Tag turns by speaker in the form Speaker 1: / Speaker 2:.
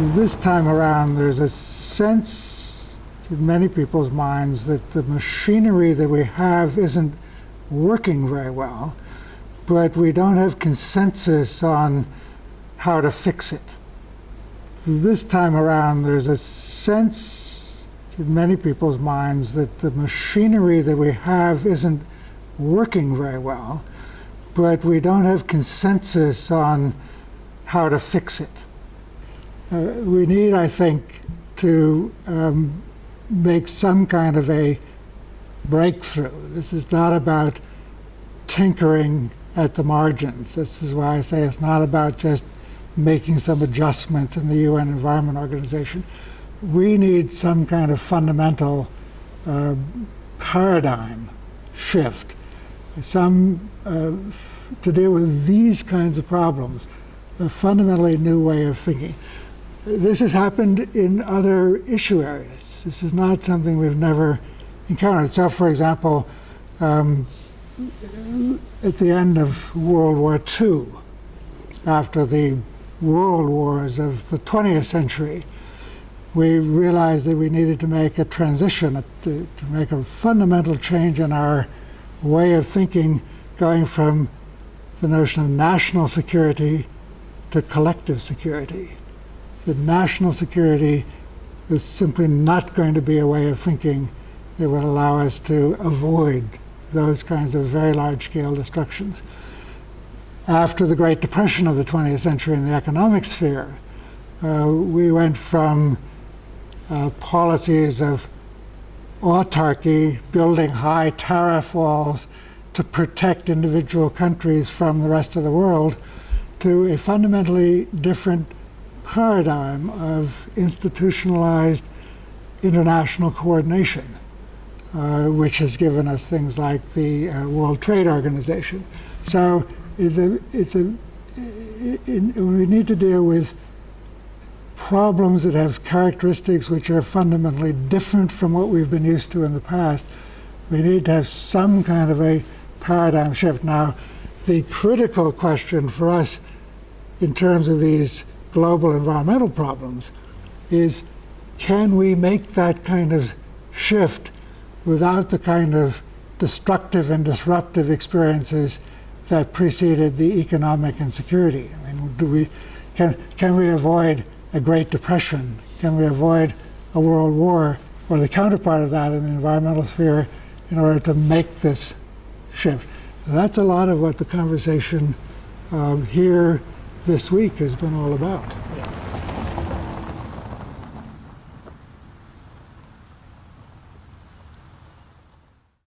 Speaker 1: This time around, there's a sense in many people's minds that the machinery that we have isn't working very well, but we don't have consensus on how to fix it. This time around, there's a sense in many people's minds that the machinery that we have isn't working very well, but we don't have consensus on how to fix it. Uh, we need, I think, to um, make some kind of a breakthrough. This is not about tinkering at the margins. This is why I say it's not about just making some adjustments in the UN Environment Organization. We need some kind of fundamental uh, paradigm shift, some uh, to deal with these kinds of problems, a fundamentally new way of thinking. This has happened in other issue areas. This is not something we've never encountered. So, for example, um, at the end of World War II, after the world wars of the 20th century, we realized that we needed to make a transition, to, to make a fundamental change in our way of thinking, going from the notion of national security to collective security. That national security is simply not going to be a way of thinking that would allow us to avoid those kinds of very large-scale destructions. After the Great Depression of the 20th century in the economic sphere, uh, we went from uh, policies of autarky, building high tariff walls to protect individual countries from the rest of the world, to a fundamentally different paradigm of institutionalized international coordination, uh, which has given us things like the uh, World Trade Organization. So it's a, it's a, it, it, we need to deal with problems that have characteristics which are fundamentally different from what we've been used to in the past. We need to have some kind of a paradigm shift. Now, the critical question for us in terms of these global environmental problems is can we make that kind of shift without the kind of destructive and disruptive experiences that preceded the economic insecurity? I mean, do we, can, can we avoid a Great Depression? Can we avoid a world war or the counterpart of that in the environmental sphere in order to make this shift? That's a lot of what the conversation um, here this week has been all about.